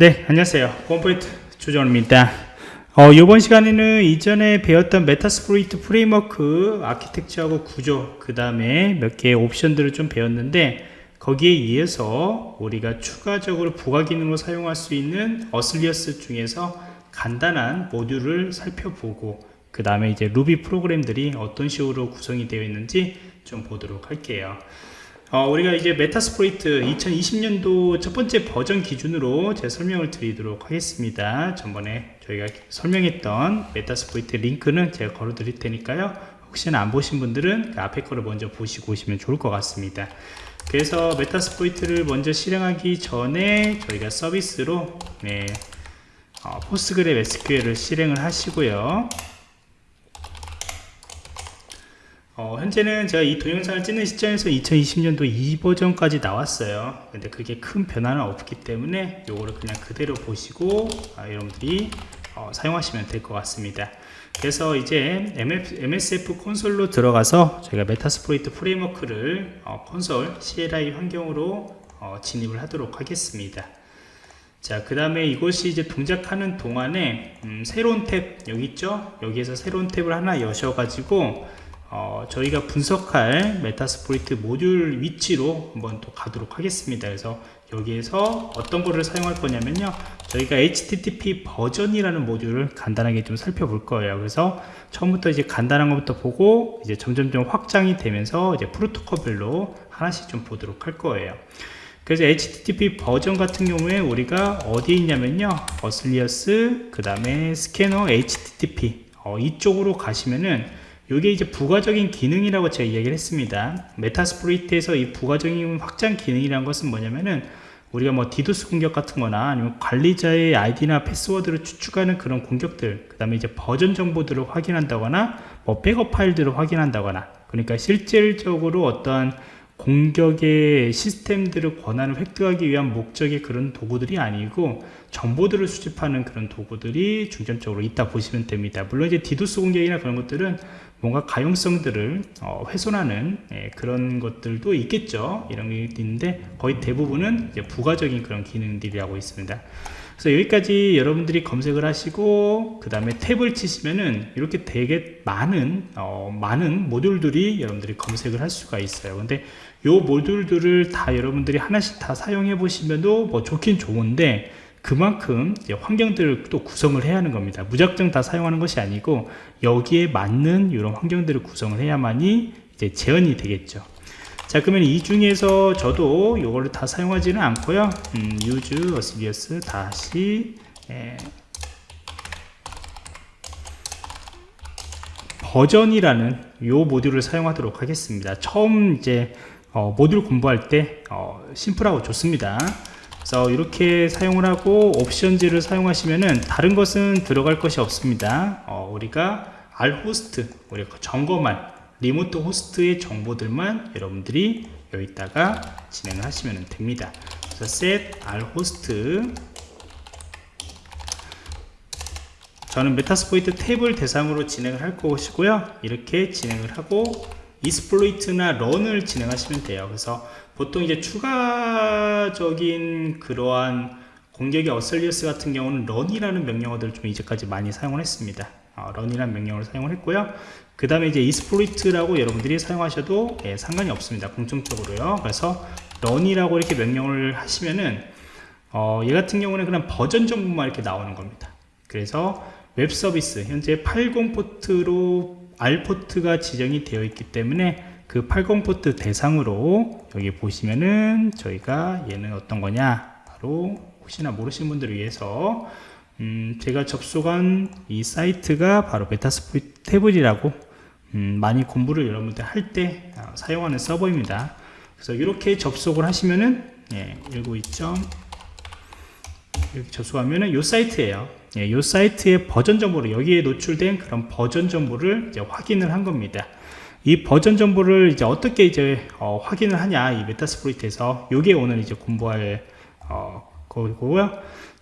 네 안녕하세요. 컴포인트 조정입니다. 어, 이번 시간에는 이전에 배웠던 Metasploit framework architecture하고 구조 그 다음에 몇 개의 옵션들을 좀 배웠는데 거기에 의해서 우리가 추가적으로 부가 기능으로 사용할 수 있는 auxiliary 중에서 간단한 모듈을 살펴보고 그 다음에 이제 루비 프로그램들이 어떤 식으로 구성이 되어 있는지 좀 보도록 할게요 어, 우리가 이제 Metasploit 2020년도 첫 번째 버전 기준으로 제 설명을 드리도록 하겠습니다. 전번에 저희가 설명했던 Metasploit 링크는 제가 걸어 드릴 테니까요. 혹시나 안 보신 분들은 그 앞에 거를 먼저 보시고 오시면 좋을 것 같습니다. 그래서 Metasploit를 먼저 실행하기 전에 저희가 서비스로 네, 어, PostgreSQL을 실행을 하시고요. 어, 현재는 제가 이 동영상을 찍는 시점에서 2020년도 2버전까지 나왔어요. 근데 그게 큰 변화는 없기 때문에 요거를 그냥 그대로 보시고 아, 여러분들이 어, 사용하시면 될 것 같습니다. 그래서 이제 MSF 콘솔로 들어가서 저희가 Metasploit 프레임워크를 어, 콘솔 CLI 환경으로 어, 진입을 하도록 하겠습니다. 자, 그 다음에 이것이 이제 동작하는 동안에 음, 새로운 탭 여기 있죠? 여기에서 새로운 탭을 하나 여셔가지고 어, 저희가 분석할 Metasploit 모듈 위치로 한번 또 가도록 하겠습니다. 그래서 여기에서 어떤 거를 사용할 거냐면요. 저희가 HTTP 버전이라는 모듈을 간단하게 좀 살펴볼 거예요. 그래서 처음부터 이제 간단한 것부터 보고 이제 점점점 확장이 되면서 이제 프로토콜별로 하나씩 좀 보도록 할 거예요. 그래서 HTTP 버전 같은 경우에 우리가 어디에 있냐면요. 어슬리어스 그 다음에 스캐너 HTTP 어, 이쪽으로 가시면은 이게 이제 부가적인 기능이라고 제가 이야기를 했습니다. 메타스프로이트에서 이 부가적인 확장 기능이라는 것은 뭐냐면은 우리가 뭐 디도스 공격 같은 거나 아니면 관리자의 아이디나 패스워드를 추측하는 그런 공격들 그 다음에 이제 버전 정보들을 확인한다거나 뭐 백업 파일들을 확인한다거나 그러니까 실질적으로 어떠한 공격의 시스템들을 권한을 획득하기 위한 목적의 그런 도구들이 아니고 정보들을 수집하는 그런 도구들이 중점적으로 있다 보시면 됩니다. 물론 이제 디도스 공격이나 그런 것들은 뭔가 가용성들을 어, 훼손하는 예, 그런 것들도 있겠죠. 이런 게 있는데 거의 대부분은 부가적인 그런 기능들이라고 있습니다 그래서 여기까지 여러분들이 검색을 하시고 그 다음에 탭을 치시면은 이렇게 되게 많은 어, 많은 모듈들이 여러분들이 검색을 할 수가 있어요. 근데 요 모듈들을 다 여러분들이 하나씩 다 사용해 보시면도 뭐 좋긴 좋은데 그만큼 환경들을 또 구성을 해야 하는 겁니다. 무작정 다 사용하는 것이 아니고 여기에 맞는 이런 환경들을 구성을 해야만이 이제 재현이 되겠죠 자 그러면 이 중에서 저도 이거를 다 사용하지는 않고요. 음, use osilius 다시 에, 버전이라는 요 모듈을 사용하도록 하겠습니다. 처음 이제 어, 모듈 공부할 때 어, 심플하고 좋습니다. 그래서 이렇게 사용을 하고 옵션즈를 사용하시면은 다른 것은 들어갈 것이 없습니다. 어, 우리가 R 호스트 우리가 점검할 리모트 호스트의 정보들만 여러분들이 여기다가 진행을 하시면 됩니다. 그래서 set RHOST 저는 Metasploitable을 대상으로 진행을 할 것이고요. 이렇게 진행을 하고 exploit이나 run을 진행하시면 돼요. 그래서 보통 이제 추가적인 그러한 공격의 auxiliary 같은 경우는 run이라는 명령어들을 좀 이제까지 많이 사용을 했습니다. 어, run이라는 명령어를 사용을 했고요. 그 다음에 이제 exploit라고 여러분들이 사용하셔도 예, 상관이 없습니다. 공통적으로요. 그래서 run이라고 이렇게 명령을 하시면은 어, 얘 같은 경우는 그냥 버전 정보만 이렇게 나오는 겁니다. 그래서 웹 서비스 현재 80 포트로 RPORT가 지정이 되어 있기 때문에 그 80 포트 대상으로 여기 보시면은 저희가 얘는 어떤 거냐? 바로 혹시나 모르시는 분들을 위해서 음 제가 접속한 이 사이트가 바로 Metasploitable이라고 음 많이 공부를 여러분들 할때 어, 사용하는 서버입니다. 그래서 이렇게 접속을 하시면은 예, 19.2. 이렇게 접속하면은 이 사이트예요. 예, 이 사이트의 버전 정보를 여기에 노출된 그런 버전 정보를 이제 확인을 한 겁니다. 이 버전 정보를 이제 어떻게 이제 어, 확인을 하냐 이 Metasploit에서. 요게 오늘 이제 공부할 어, 거고요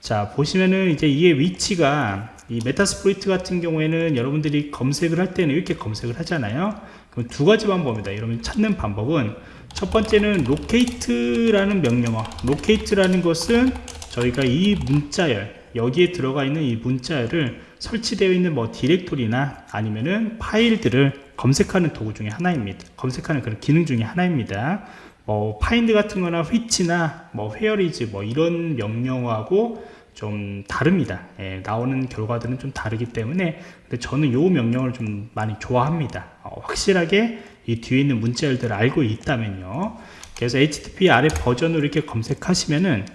자 보시면은 이제 이게 위치가 이 Metasploit 같은 경우에는 여러분들이 검색을 할 때는 이렇게 검색을 하잖아요. 그럼 두 가지 방법입니다. 여러분 찾는 방법은 첫 번째는 locate라는 명령어. locate라는 것은 저희가 이 문자열 여기에 들어가 있는 이 문자열을 설치되어 있는 뭐 디렉토리나 아니면은 파일들을 검색하는 도구 중에 하나입니다. 검색하는 그런 기능 중에 하나입니다. 뭐 find 같은 거나 which나 뭐 whereis 뭐 이런 명령하고 좀 다릅니다. 예, 나오는 결과들은 좀 다르기 때문에 근데 저는 요 명령을 좀 많이 좋아합니다. 어, 확실하게 이 뒤에 있는 문자열들을 알고 있다면요. 그래서 HTTP 아래 버전으로 이렇게 검색하시면은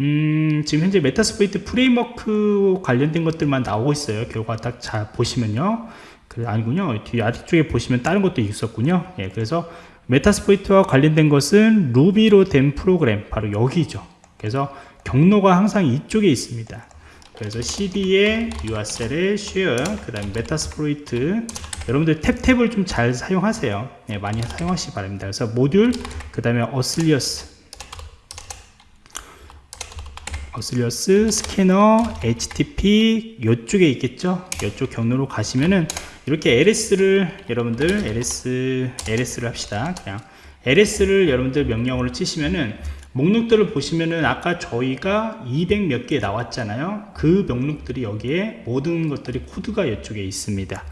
음, 지금 현재 Metasploit 프레임워크 관련된 것들만 나오고 있어요. 결과 딱자 보시면요. 그 아니군요. 뒤 아래쪽에 보시면 다른 것도 있었군요. 예, 그래서 Metasploit와 관련된 것은 루비로 된 프로그램 바로 여기죠. 그래서 경로가 항상 이쪽에 있습니다. 그래서 cd에 usr에 share 그 다음에 Metasploit 여러분들 탭탭을 좀 잘 사용하세요. 네, 많이 사용하시기 바랍니다. 그래서 모듈 그 다음에 어슬리어스 어슬리어스 스캐너 http 이쪽에 있겠죠? 이쪽 경로로 가시면은 이렇게 ls를 여러분들 ls ls를 합시다. 그냥 ls를 여러분들 명령어를 치시면은 목록들을 보시면은 아까 저희가 200 몇 개 나왔잖아요. 그 목록들이 여기에 모든 것들이 코드가 이쪽에 있습니다.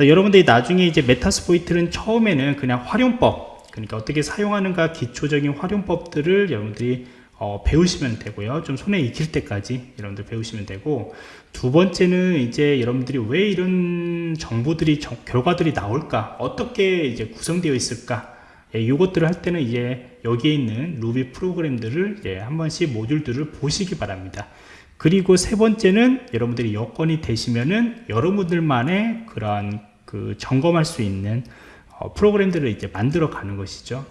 여러분들이 나중에 이제 메타스포이트는 처음에는 그냥 활용법 그러니까 어떻게 사용하는가 기초적인 활용법들을 여러분들이 어, 배우시면 되고요. 좀 손에 익힐 때까지 여러분들 배우시면 되고 두 번째는 이제 여러분들이 왜 이런 정보들이 정, 결과들이 나올까? 어떻게 이제 구성되어 있을까 예, 이것들을 할 때는 이제 여기에 있는 루비 프로그램들을 예, 한 번씩 모듈들을 보시기 바랍니다. 그리고 세 번째는 여러분들이 여건이 되시면은 여러분들만의 그러한 그 점검할 수 있는 어, 프로그램들을 이제 만들어 가는 것이죠.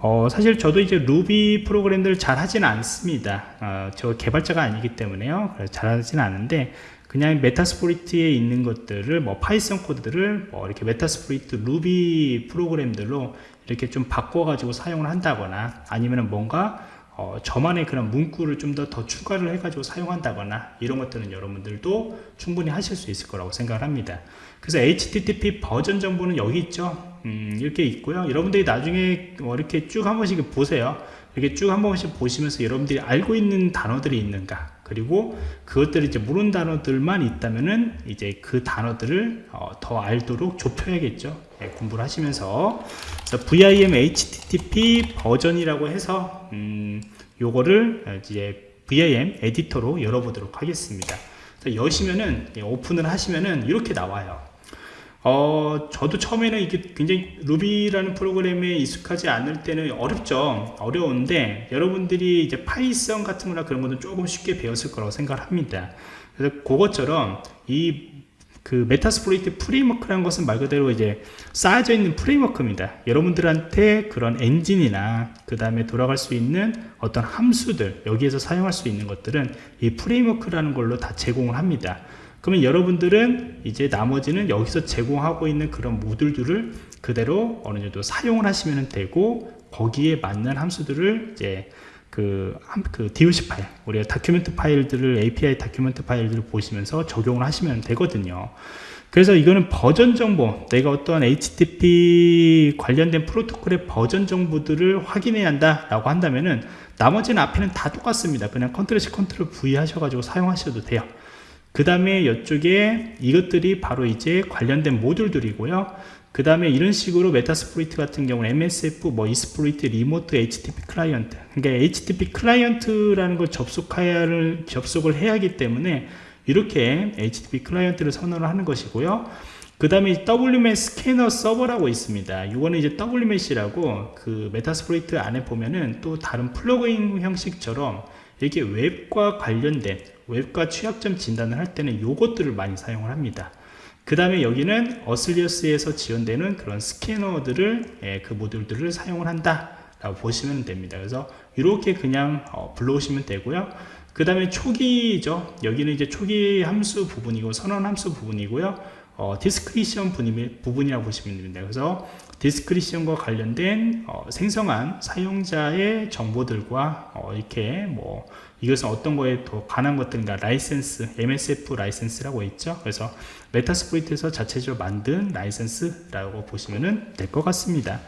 어, 사실 저도 이제 루비 프로그램들을 잘 하지는 않습니다. 어, 저 개발자가 아니기 때문에요. 잘 하지는 않은데 그냥 Metasploit에 있는 것들을 뭐 파이썬 코드들을 뭐 이렇게 Metasploit 루비 프로그램들로 이렇게 좀 바꿔 가지고 사용을 한다거나 아니면 뭔가 어, 저만의 그런 문구를 좀 더 더 추가를 해 가지고 사용한다거나 이런 것들은 여러분들도 충분히 하실 수 있을 거라고 생각을 합니다. 그래서 HTTP 버전 정보는 여기 있죠? 음, 이렇게 있고요. 여러분들이 나중에 뭐 이렇게 쭉 한 번씩 보세요. 이렇게 쭉 한 번씩 보시면서 여러분들이 알고 있는 단어들이 있는가 그리고 그것들이 이제 모르는 단어들만 있다면은 이제 그 단어들을 어, 더 알도록 좁혀야겠죠. 네, 공부를 하시면서. VIM HTTP 버전이라고 해서 음, 요거를 이제 VIM 에디터로 열어보도록 하겠습니다. 여시면은 오픈을 하시면은 이렇게 나와요 어, 저도 처음에는 이게 굉장히 루비라는 프로그램에 익숙하지 않을 때는 어렵죠. 어려운데 여러분들이 이제 파이썬 같은 거나 그런 것은 조금 쉽게 배웠을 거라고 생각을 합니다. 그래서 그것처럼 이 그 Metasploit 프레임워크라는 것은 말 그대로 이제 쌓여져 있는 프레임워크입니다. 여러분들한테 그런 엔진이나 그 다음에 돌아갈 수 있는 어떤 함수들 여기에서 사용할 수 있는 것들은 이 프레임워크라는 걸로 다 제공을 합니다. 그러면 여러분들은 이제 나머지는 여기서 제공하고 있는 그런 모듈들을 그대로 어느 정도 사용을 하시면 되고 거기에 맞는 함수들을 이제 그, 그 DOC 파일, 우리가 document 파일들을 API document 파일들을 보시면서 적용을 하시면 되거든요. 그래서 이거는 버전 정보, 내가 어떠한 HTTP 관련된 프로토콜의 버전 정보들을 확인해야 한다라고 한다면은 나머지는 앞에는 다 똑같습니다. 그냥 control C, control V 하셔가지고 사용하셔도 돼요. 그 다음에 이쪽에 이것들이 바로 이제 관련된 모듈들이고요. 그 다음에 이런 식으로 Metasploit 같은 경우는 MSF, 뭐 exploit, remote, HTTP 클라이언트 그러니까 HTTP 클라이언트라는 걸 접속해야 를 접속을 해야 하기 때문에 이렇게 HTTP 클라이언트를 선언을 하는 것이고요. 그 다음에 WMS 스캐너 서버라고 있습니다. 이거는 이제 WMAP이라고 그 Metasploit 안에 보면은 또 다른 플러그인 형식처럼 이렇게 웹과 관련된 웹과 취약점 진단을 할 때는 요것들을 많이 사용을 합니다. 그 다음에 여기는 auxiliary에서 지원되는 그런 스캐너들을 예, 그 모듈들을 사용을 한다 라고 보시면 됩니다. 그래서 이렇게 그냥 어, 불러오시면 되고요. 그 다음에 초기죠. 여기는 이제 초기 함수 부분이고 선언 함수 부분이고요 어, description 부분이라고 보시면 됩니다. 그래서 description과 관련된 어, 생성한 사용자의 정보들과 어, 이렇게 뭐 이것은 어떤 거에 더 관한 것들인가 라이센스 MSF 라이센스라고 있죠. 그래서 Metasploit에서 자체적으로 만든 라이센스라고 보시면 될 것 같습니다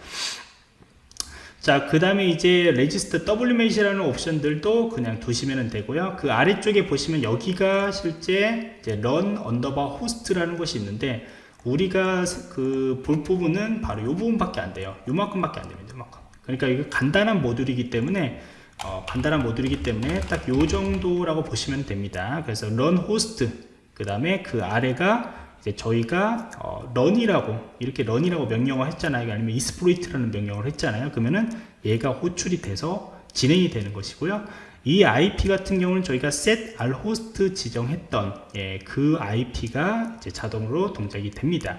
자, 그 다음에 이제 register WMAP이라는 옵션들도 그냥 두시면 되고요. 그 아래쪽에 보시면 여기가 실제 이제 run underbar host라는 것이 있는데 우리가 그 볼 부분은 바로 이 부분밖에 안 돼요. 요만큼밖에 안 됩니다. 요만큼. 그러니까 이거 간단한 모듈이기 때문에 어, 간단한 모듈이기 때문에 딱요 정도라고 보시면 됩니다. 그래서 run host 그 다음에 그 아래가 이제 저희가 어, run이라고 이렇게 run이라고 명령을 했잖아요. 아니면 exploit라는 명령을 했잖아요. 그러면은 얘가 호출이 돼서 진행이 되는 것이고요. 이 IP 같은 경우는 저희가 set al host 지정했던 예, 그 IP가 이제 자동으로 동작이 됩니다.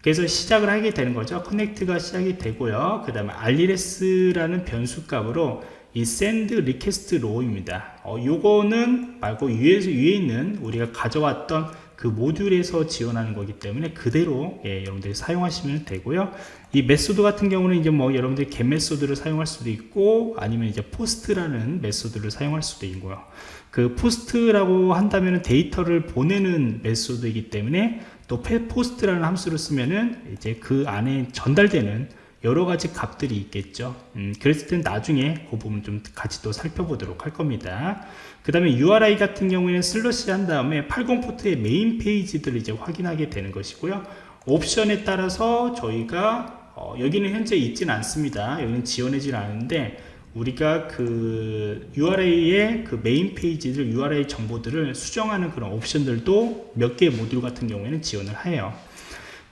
그래서 시작을 하게 되는 거죠. 커넥트가 시작이 되고요. 그 다음에 rls라는 변수 값으로 이 send request raw입니다. 어, 요거는 말고 위에서 위에 있는 우리가 가져왔던 그 모듈에서 지원하는 거기 때문에 그대로 예, 여러분들이 사용하시면 되고요. 이 메소드 같은 경우는 이제 뭐 여러분들이 get 메소드를 사용할 수도 있고 아니면 이제 post라는 메소드를 사용할 수도 있고요. 그 post라고 한다면 데이터를 보내는 메소드이기 때문에 또 post라는 함수를 쓰면은 이제 그 안에 전달되는 여러 가지 값들이 있겠죠. 음, 그랬을 땐 나중에 그 부분 좀 같이 또 살펴보도록 할 겁니다. 그 다음에 URI 같은 경우에는 slash 한 다음에 80 포트의 메인 페이지들을 이제 확인하게 되는 것이고요. 옵션에 따라서 저희가 어, 여기는 현재 있지는 않습니다. 여기는 지원하지 않는데 우리가 그 URI의 그 메인 페이지들 URI 정보들을 수정하는 그런 옵션들도 몇 개의 모듈 같은 경우에는 지원을 해요.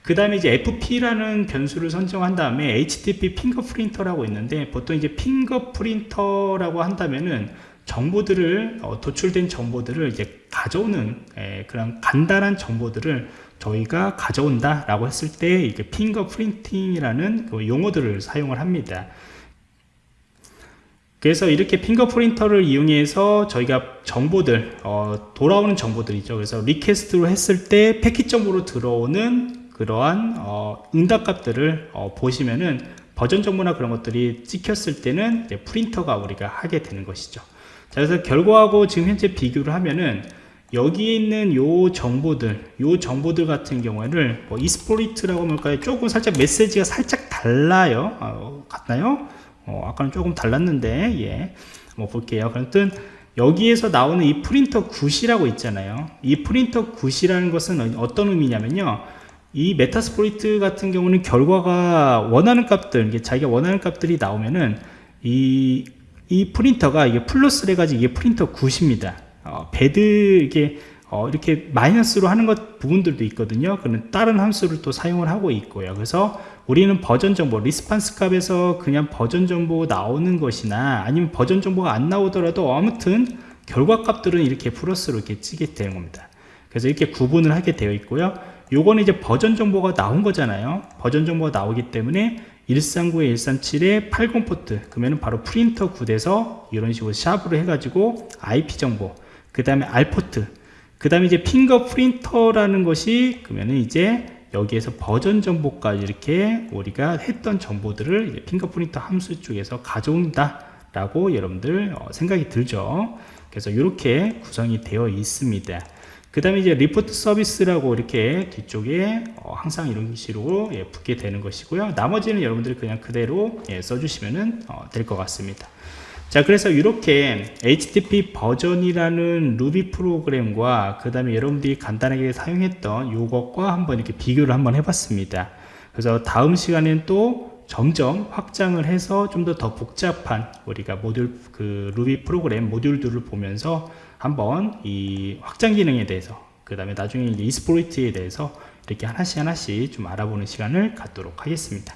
그 다음에 이제 FP라는 변수를 선정한 다음에 HTTP fingerprint라고 있는데 보통 이제 fingerprint라고 한다면은 정보들을 어, 도출된 정보들을 이제 가져오는 에, 그런 간단한 정보들을 저희가 가져온다 라고 했을 때 이게 fingerprinting이라는 그 용어들을 사용을 합니다. 그래서 이렇게 fingerprint를 이용해서 저희가 정보들 어, 돌아오는 정보들이죠. 그래서 request로 했을 때 패킷 정보로 들어오는 그러한 어, 응답값들을 어, 보시면은 버전 정보나 그런 것들이 찍혔을 때는 print가 우리가 하게 되는 것이죠 자, 그래서 결과하고 지금 현재 비교를 하면은 여기에 있는 요 정보들, 요 정보들 같은 경우에는 뭐 exploit이라고 할까요? 조금 살짝 메시지가 살짝 달라요. 어, 같나요? 어, 아까는 조금 달랐는데, 예. 뭐 볼게요. 그랬든 여기에서 나오는 이 print good이라고 있잖아요. 이 print good이라는 것은 어떤 의미냐면요. 이 Metasploit 같은 경우는 결과가 원하는 값들, 이게 자기가 원하는 값들이 나오면은 이, 이 print가 이게 플러스를 해가지고 이게 print good입니다. 어, bad 이게 어, 이렇게 마이너스로 하는 것 부분들도 있거든요. 그는 다른 함수를 또 사용을 하고 있고요. 그래서 우리는 버전 정보, response 값에서 그냥 버전 정보 나오는 것이나 아니면 버전 정보가 안 나오더라도 아무튼 결과 값들은 이렇게 플러스로 이렇게 찍게 되는 겁니다. 그래서 이렇게 구분을 하게 되어 있고요. 요거는 이제 버전 정보가 나온 거잖아요. 버전 정보가 나오기 때문에 139에 137에 80 포트 그러면 바로 print good에서 이런 식으로 샵으로 해가지고 IP 정보 그 다음에 rport 그 다음에 이제 fingerprint라는 것이 그러면은 이제 여기에서 버전 정보까지 이렇게 우리가 했던 정보들을 fingerprint 함수 쪽에서 가져온다 라고 여러분들 어, 생각이 들죠 그래서 이렇게 구성이 되어 있습니다 그 다음에 이제 report service라고 이렇게 뒤쪽에 어, 항상 이런 식으로 예, 붙게 되는 것이고요. 나머지는 여러분들이 그냥 그대로 예, 써주시면 어, 될것 같습니다. 자 그래서 이렇게 HTTP 버전이라는 루비 프로그램과 그 다음에 여러분들이 간단하게 사용했던 요것과 한번 이렇게 비교를 한번 해봤습니다. 그래서 다음 시간엔 또 점점 확장을 해서 좀 더더 복잡한 우리가 모듈 그 루비 프로그램 모듈들을 보면서 한번 이 확장 기능에 대해서 그 다음에 나중에 이제 이스포리트에 대해서 이렇게 하나씩 하나씩 좀 알아보는 시간을 갖도록 하겠습니다